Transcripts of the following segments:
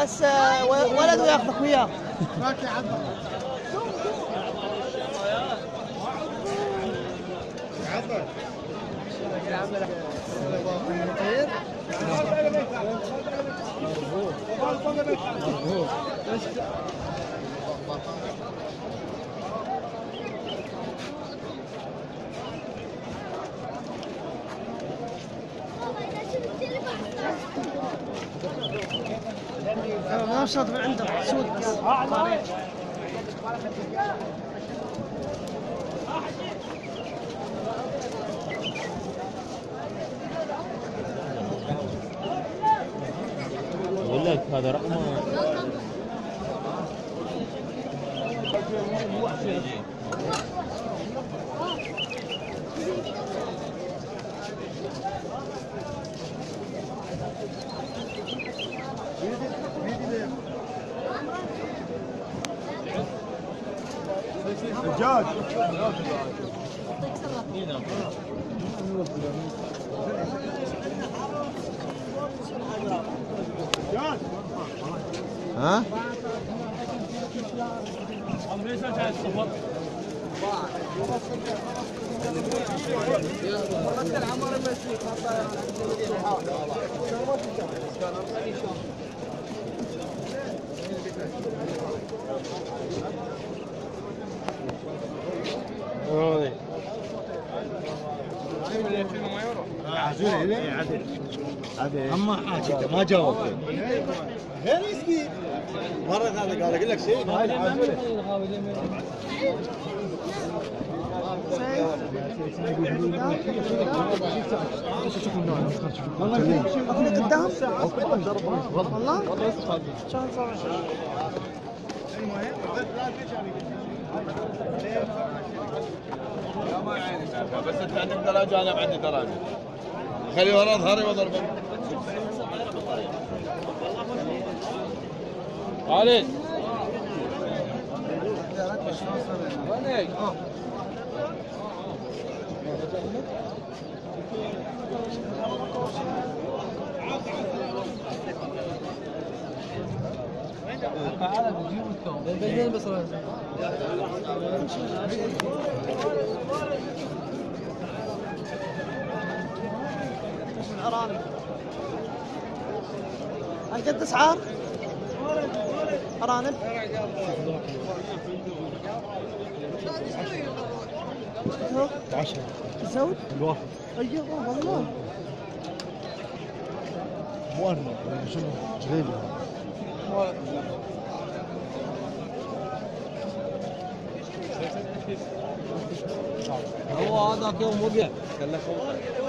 بس آه، و- ولد وياخذك وياه. شاط من عنده سود أقول لك هذا رقمه The judge. Judge. Huh? اما حاجة ما جاوب غير مسكين مره ثانية قال أقول لك شيء لك قدام والله بس انت عندك دراجه أنا عندي دراجه خلي ورا ظهري واضربك خالد الارانب هاي قد اسعار؟ ارانب؟ 10 الزود؟ الواحد أيوه والله مو ارنب شنو جليبي هو هذاك يوم وقع كلفه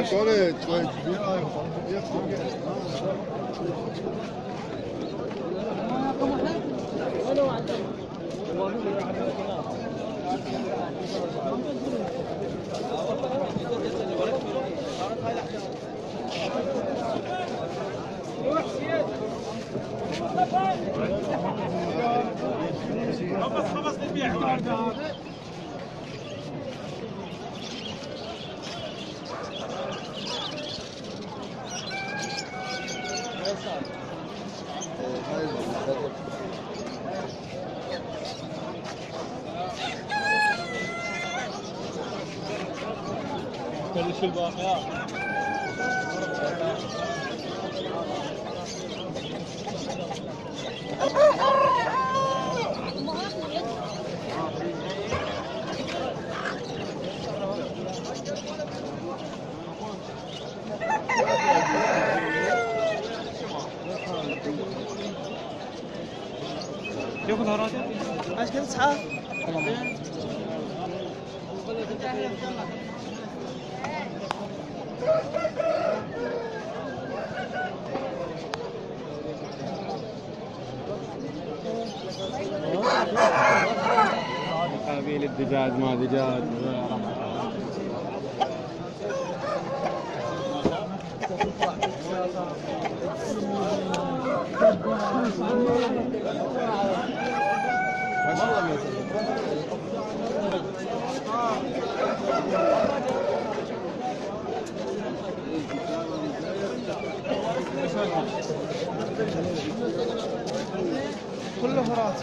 Attendez, tu vas 베르실 바야. 여기 바로 하자. 아, 계속 자. قابيل الدجاج ما دجاج. كله فرات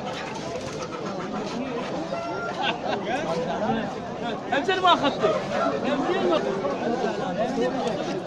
إمتى ما أخذته؟ إمتى ما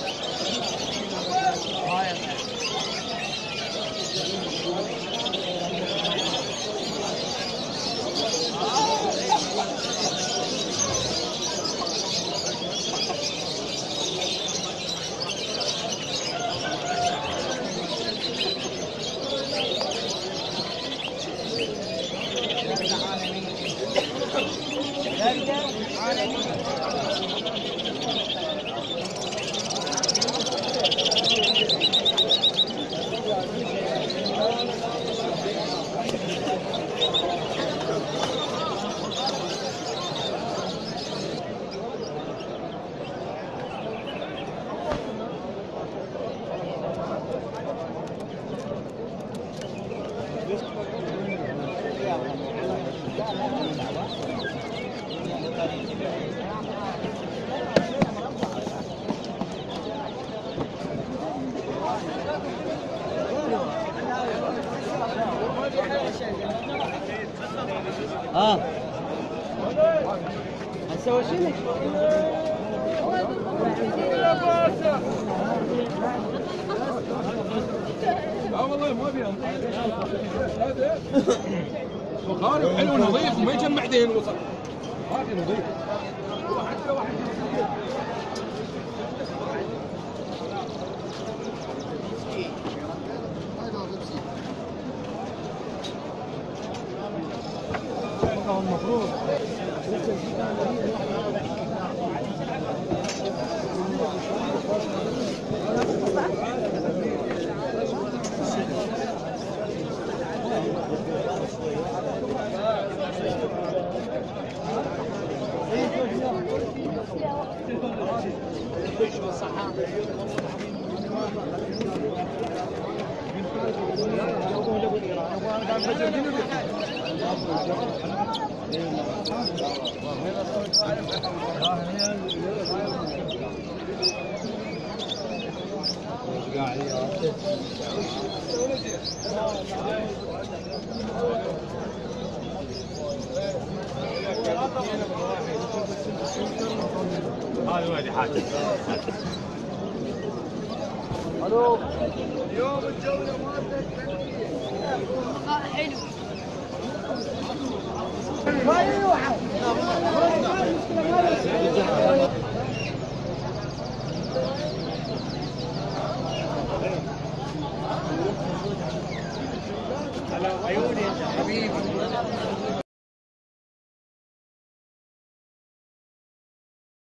آه. هنسوي شنو؟ لا والله ما أبي وخارج حلو نظيف وما يجمع دين وصل هذه نظيف المفروض Thank you. هذا وادي حاجة أيوه